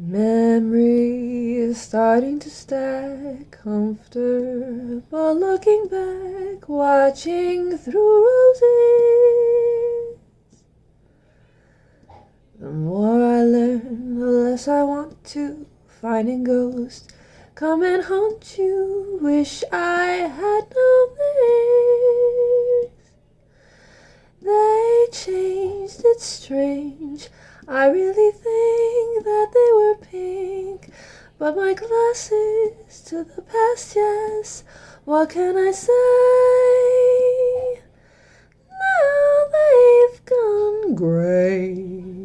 Memories starting to stack, comfortable looking back, watching through roses. The more I learn, the less I want to. Finding ghosts come and haunt you. Wish I had known this. They changed, it's strange. I really think that they but my glasses to the past, yes, what can I say? Now they've gone grey.